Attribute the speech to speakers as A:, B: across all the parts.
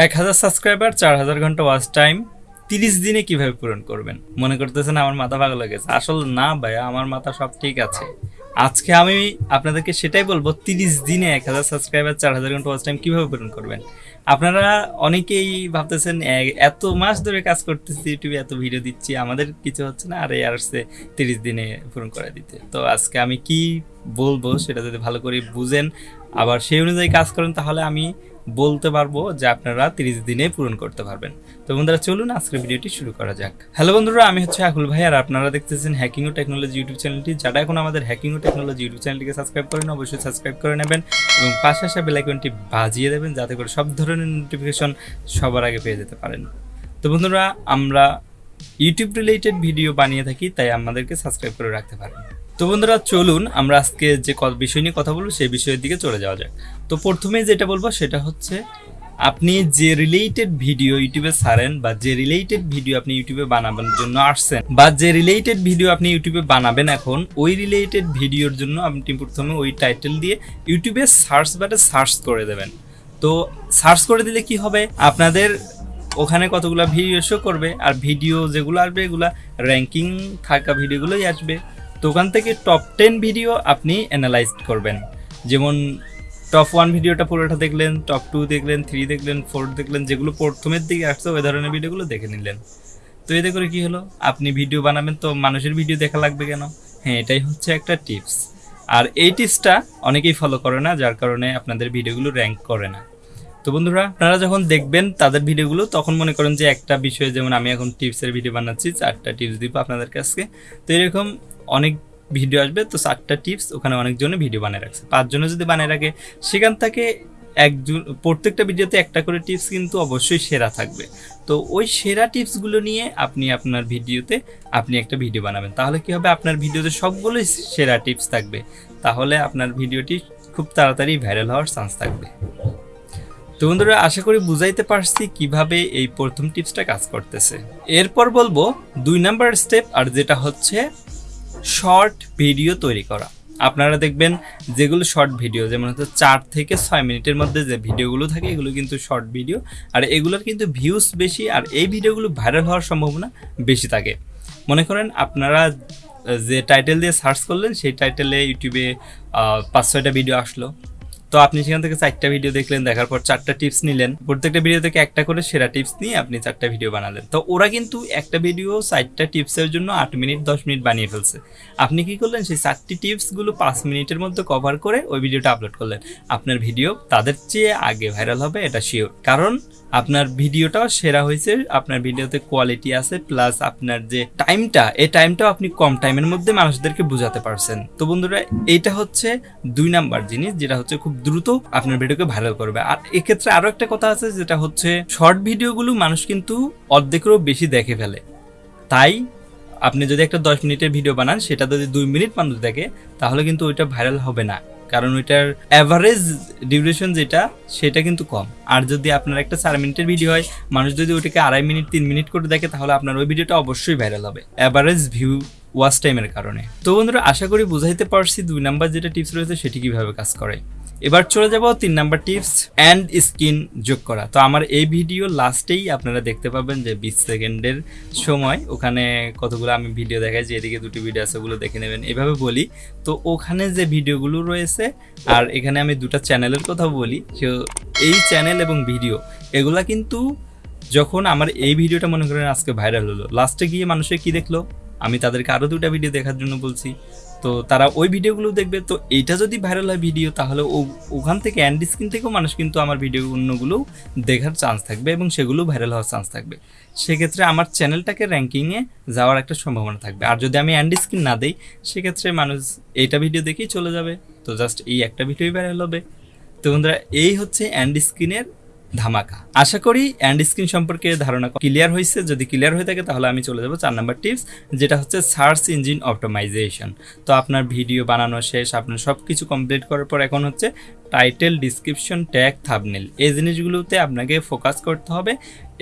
A: এক হাজার সাবস্ক্রাইবার চার হাজার ঘণ্টা ওয়াচ টাইম তিরিশ দিনে কীভাবে পূরণ করবেন? মনে করতেছেন আমার মাথা পাগল হয়ে গেছে। আসলে না ভাইয়া, আমার মাথা সব ঠিক আছে। আজকে আমি আপনাদেরকে সেটাই বলব, তিরিশ দিনে এক হাজার সাবস্ক্রাইবার চার হাজার ঘণ্টা ওয়াচ টাইম কীভাবে পূরণ করবেন? আপনারা অনেকেই ভাবতেছেন এত মাস ধরে কাজ করতেছি, ইউটিউবে এত ভিডিও দিচ্ছি, আমাদের কিছু হচ্ছে না, আর এই আসছে তিরিশ দিনে পূরণ করে দিতে। তো আজকে আমি কি বলব সেটা যদি ভালো করে বুঝেন, আবার সেই অনুযায়ী কাজ করেন, তাহলে আমি বলতে পারব যে আপনারা তিরিশ দিনে পূরণ করতে পারবেন। তো বন্ধুরা, চলুন আজকের ভিডিওটি শুরু করা যাক। হ্যালো বন্ধুরা, আমি হচ্ছে আকুল ভাই আর আপনারা দেখতেছেন হ্যাকিং ও টেকনোলজি ইউটিউব চ্যানেলটি যারা এখন আমাদের হ্যাকিং ও টেকনোলজি ইউটিউব চ্যানেলটিকে সাবস্ক্রাইব করেন, অবশ্যই সাবস্ক্রাইব করে নেবেন এবং পাশে আসা বেল আইকনটি বাজিয়ে দেবেন, যাতে করে সব ধরনের নোটিফিকেশন সবার আগে পেয়ে যেতে পারেন। তো বন্ধুরা, আমরা ইউটিউব রিলেটেড ভিডিও বানিয়ে থাকি, তাই আমাদেরকে সাবস্ক্রাইব করে রাখতে পারেন। তো বন্ধুরা, চলুন আমরা আজকে যে বিষয় নিয়ে কথা বলব, সেই বিষয়ের দিকে চলে যাওয়া যাক। তো প্রথমে যেটা বলব, সেটা হচ্ছে, আপনি যে রিলেটেড ভিডিও ইউটিউবে ছাড়েন বা যে রিলেটেড ভিডিও আপনি ইউটিউবে বানাবার জন্য আসছেন, বা যে রিলেটেড ভিডিও আপনি ইউটিউবে বানাবেন এখন, ওই রিলেটেড ভিডিওর জন্য আপনি প্রথমে ওই টাইটেল দিয়ে ইউটিউবে সার্চ বাটে সার্চ করে দেবেন। তো সার্চ করে দিলে কি হবে? আপনাদের ওখানে কতগুলো ভিডিও শো করবে, আর ভিডিও যেগুলো আসবে, এগুলো র্যাঙ্কিং থাকা ভিডিওগুলোই আসবে। তো ওখান থেকে টপ টেন ভিডিও আপনি অ্যানালাইজ করবেন। যেমন টপ ওয়ান ভিডিওটা পুরোটা দেখলেন টপ টু দেখলেন থ্রি দেখলেন ফোর দেখলেন, যেগুলো প্রথমের দিকে আসছে, ওই ধরনের ভিডিওগুলো দেখে নিলেন। তো এতে করে কি হলো? আপনি ভিডিও বানাবেন তো মানুষের ভিডিও দেখা লাগবে কেন? হ্যাঁ এটাই হচ্ছে একটা টিপস আর এই টিপসটা অনেকেই ফলো করে না, যার কারণে আপনাদের ভিডিওগুলো র্যাঙ্ক করে না। তো বন্ধুরা, আপনারা যখন দেখবেন তাদের ভিডিওগুলো তখন মনে করেন যে একটা বিষয়ে যেমন আমি এখন টিপসের ভিডিও বানাচ্ছি, চারটা টিপস দিব আপনাদের কাছে। তো এরকম অনেক ভিডিও আসবে, তো চারটা টিপস ওখানে অনেকজনে ভিডিও বানিয়ে রাখছে। পাঁচজনে যদি বানিয়ে রাখে, সেখান থেকে একজন, প্রত্যেকটা ভিডিওতে একটা করে টিপস কিন্তু অবশ্যই সেরা থাকবে। তো ওই সেরা টিপসগুলো নিয়ে আপনি আপনার ভিডিওতে আপনি একটা ভিডিও বানাবেন। তাহলে কি হবে? আপনার ভিডিওতে সবগুলোই সেরা টিপস থাকবে। তাহলে আপনার ভিডিওটি খুব তাড়াতাড়ি ভাইরাল হওয়ার চান্স থাকবে। তো বন্ধুরা, আশা করি বুঝাইতে পারছি কীভাবে এই প্রথম টিপসটা কাজ করতেছে। এরপর বলব, দুই নাম্বার স্টেপ আর যেটা হচ্ছে শর্ট ভিডিও তৈরি করা। আপনারা দেখবেন যেগুলো শর্ট ভিডিও, যেমন হচ্ছে চার থেকে ছয় মিনিটের মধ্যে যে ভিডিওগুলো থাকে, এগুলো কিন্তু শর্ট ভিডিও। আর এগুলোর কিন্তু ভিউস বেশি, আর এই ভিডিওগুলো ভাইরাল হওয়ার সম্ভাবনা বেশি থাকে। মনে করেন আপনারা যে টাইটেল দিয়ে সার্চ করলেন, সেই টাইটেলে ইউটিউবে পাঁচ ছয়টা ভিডিও আসলো। তো আপনি সেখান থেকে চারটা ভিডিও দেখলেন, দেখার পর চারটা টিপস নিলেন। প্রত্যেকটা ভিডিও থেকে একটা করে সেরা টিপস নিয়ে আপনি চারটা ভিডিও বানালেন। তো ওরা কিন্তু একটা ভিডিও চারটা টিপসের জন্য আট মিনিট, দশ মিনিট বানিয়ে ফেলছে। আপনি কি করলেন? সেই চারটি টিপসগুলো পাঁচ মিনিটের মধ্যে কভার করে ওই ভিডিওটা আপলোড করলেন। আপনার ভিডিও তাদের চেয়ে আগে ভাইরাল হবে, এটা শিওর কারণ আপনার ভিডিওটাও সেরা হয়েছে, আপনার ভিডিওতে কোয়ালিটি আছে প্লাস আপনার যে টাইমটা এই টাইমটাও আপনি কম টাইমের মধ্যে মানুষদেরকে বোঝাতে পারছেন। তো বন্ধুরা, এইটা হচ্ছে দুই নাম্বার জিনিস, যেটা হচ্ছে খুব দ্রুত আপনার ভিডিওকে ভাইরাল করবে। আর এক্ষেত্রে আরও একটা কথা আছে, যেটা হচ্ছে শর্ট ভিডিওগুলো মানুষ কিন্তু অর্ধেকেরও বেশি দেখে ফেলে। তাই আপনি যদি একটা দশ মিনিটের ভিডিও বানান, সেটা যদি দুই মিনিট মানুষ দেখে, তাহলে কিন্তু ওইটা ভাইরাল হবে না। কারণ ওইটার অ্যাভারেজ ডিউরেশন যেটা, সেটা কিন্তু কম। আর যদি আপনার একটা চার মিনিটের ভিডিও হয়, মানুষ যদি ওইটাকে আড়াই মিনিট, তিন মিনিট করে দেখে, তাহলে আপনার ওই ভিডিওটা অবশ্যই ভাইরাল হবে অ্যাভারেজ ভিউ ওয়াচ টাইমের কারণে। তো বন্ধুরা, আশা করি বুঝাইতে পারছি দুই নাম্বার যেটা টিপস রয়েছে, সেটি কীভাবে কাজ করে। এবার চলে যাব তিন নাম্বার টিপস অ্যান্ড স্কিন যোগ করা। তো আমার এই ভিডিও লাস্টেই আপনারা দেখতে পাবেন যে বিশ সেকেন্ডের সময় ওখানে কতগুলো আমি ভিডিও দেখাই, যে এদিকে দুটি ভিডিও আছে ওগুলো দেখে নেবেন। এভাবে বলি, তো ওখানে যে ভিডিওগুলো রয়েছে, আর এখানে আমি দুটো চ্যানেলের কথা বলি এই চ্যানেল এবং ভিডিও এগুলা কিন্তু যখন আমার এই ভিডিওটা মনে করেন আজকে ভাইরাল হলো লাস্টে গিয়ে মানুষে কি দেখল? আমি তাদেরকে আরও দুটা ভিডিও দেখার জন্য বলছি। তো তারা ওই ভিডিওগুলো দেখবে। তো এইটা যদি ভাইরাল হয় ভিডিও তাহলে ও- ওখান থেকে অ্যান্ড স্ক্রিন থেকেও মানুষ কিন্তু আমার ভিডিও অন্যগুলো দেখার চান্স থাকবে এবং সেগুলো ভাইরাল হওয়ার চান্স থাকবে। সেক্ষেত্রে আমার চ্যানেলটাকে র্যাঙ্কিংয়ে যাওয়ার একটা সম্ভাবনা থাকবে। আর যদি আমি অ্যান্ড স্ক্রিন না দিই, সেক্ষেত্রে মানুষ এইটা ভিডিও দেখেই চলে যাবে। তো জাস্ট এই একটা ভিডিওই ভাইরাল হবে। তো বন্ধুরা, এই হচ্ছে অ্যান্ড স্ক্রিনের ধামাকা। আশা করি অ্যান্ড স্ক্রিন সম্পর্কে ধারণা ক্লিয়ার হয়েছে যদি ক্লিয়ার হয়ে থাকে তাহলে আমি চলে যাব চার নাম্বার টিপস যেটা হচ্ছে সার্চ ইঞ্জিন অপটোমাইজেশন তো আপনার ভিডিও বানানো শেষ, আপনার সব কিছু কমপ্লিট করার পর এখন হচ্ছে টাইটেল ডিসক্রিপশন ট্যাগ থাবনেল এই জিনিসগুলোতে আপনাকে ফোকাস করতে হবে।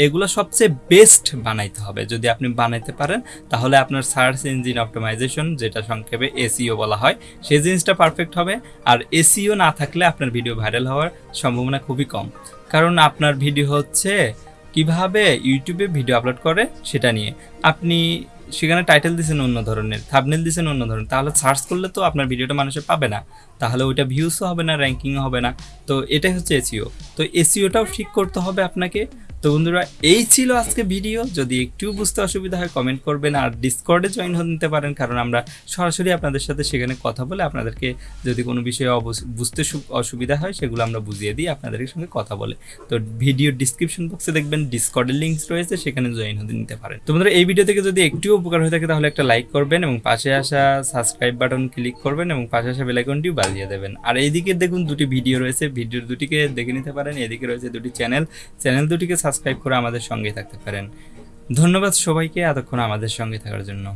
A: এগুলো সবচেয়ে বেস্ট বানাইতে হবে। যদি আপনি বানাইতে পারেন, তাহলে আপনার সার্চ ইঞ্জিন অপটোমাইজেশন যেটা সংক্ষেপে এসিও বলা হয় সেই জিনিসটা পারফেক্ট হবে। আর এসিও না থাকলে আপনার ভিডিও ভাইরাল হওয়ার সম্ভাবনা খুবই কম। কারণ আপনার ভিডিও হচ্ছে কীভাবে ইউটিউবে ভিডিও আপলোড করে সেটা নিয়ে। আপনি সেখানে টাইটেল দিয়েছেন অন্য ধরনের থাবনেল দিয়েছেন অন্য ধরনের, তাহলে সার্চ করলে তো আপনার ভিডিওটা মানুষে পাবে না। তাহলে ওইটা ভিউসও হবে না র্যাঙ্কিংও হবে না। তো এটাই হচ্ছে এসিও তো এসিওটাও ঠিক করতে হবে আপনাকে। তো বন্ধুরা, এই ছিল আজকে ভিডিও। যদি একটু বুঝতে অসুবিধা হয় কমেন্ট করবেন আর ডিসকর্ডে জয়েন হতে নিতে পারেন, কারণ আমরা সরাসরি আপনাদের সাথে সেখানে কথা বলে আপনাদেরকে যদি কোনো বিষয়ে বুঝতে অসুবিধা হয়, সেগুলো আমরা বুঝিয়ে দিই আপনাদের সঙ্গে কথা বলে। তো ভিডিও ডিসক্রিপশন বক্সে দেখবেন ডিসকর্ডের লিঙ্কস রয়েছে, সেখানে জয়েন হতে নিতে পারেন। তো বন্ধুরা, এই ভিডিও থেকে যদি একটু উপকার হয়ে থাকে, তাহলে একটা লাইক করবেন এবং পাশে আসা সাবস্ক্রাইব বাটন ক্লিক করবেন এবং পাশে আসা বেলাইকনটিও বাজিয়ে দেবেন। আর এইদিকে দেখুন, দুটি ভিডিও রয়েছে। ভিডিও দুটিকে দেখে নিতে পারেন। এদিকে রয়েছে দুটি চ্যানেল চ্যানেল দুটিকে সাবস্ক্রাইব করে আমাদের সঙ্গে থাকতে পারেন। ধন্যবাদ সবাইকে এতক্ষণ আমাদের সঙ্গে থাকার জন্য।